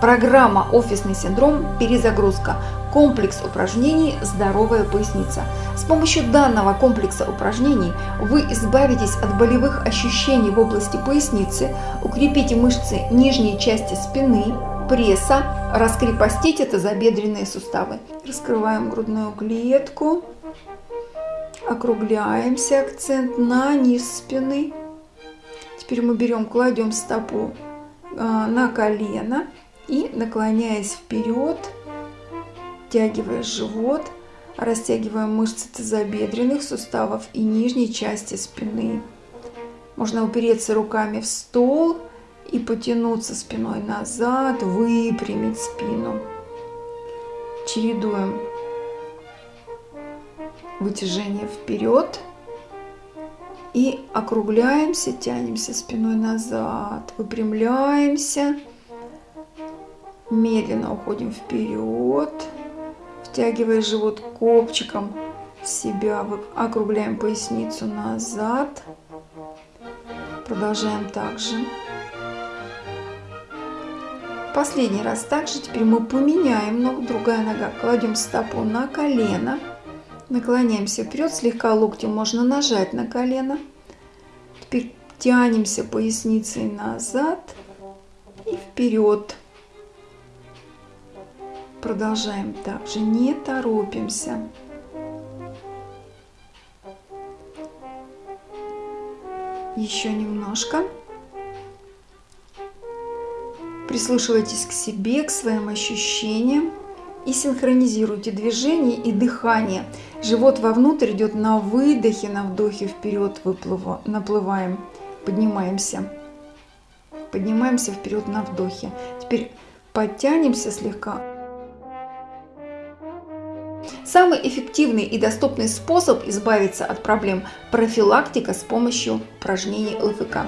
Программа «Офисный синдром. Перезагрузка». Комплекс упражнений «Здоровая поясница». С помощью данного комплекса упражнений вы избавитесь от болевых ощущений в области поясницы, укрепите мышцы нижней части спины, пресса, раскрепостите тазобедренные суставы. Раскрываем грудную клетку, округляемся, акцент на низ спины. Теперь мы берем, кладем стопу а, на колено и наклоняясь вперед, втягивая живот, растягиваем мышцы тазобедренных суставов и нижней части спины. Можно упереться руками в стол и потянуться спиной назад, выпрямить спину. Чередуем вытяжение вперед и округляемся, тянемся спиной назад, выпрямляемся Медленно уходим вперед, втягивая живот копчиком себя, округляем поясницу назад. Продолжаем также. Последний раз также. Теперь мы поменяем ногу, другая нога. Кладем стопу на колено. Наклоняемся вперед, слегка локтем можно нажать на колено. Теперь тянемся поясницей назад и вперед. Продолжаем также, не торопимся. Еще немножко. Прислушивайтесь к себе, к своим ощущениям и синхронизируйте движение и дыхание. Живот вовнутрь идет на выдохе, на вдохе вперед выплыва, наплываем, поднимаемся. Поднимаемся вперед на вдохе. Теперь подтянемся слегка Самый эффективный и доступный способ избавиться от проблем – профилактика с помощью упражнений ЛФК.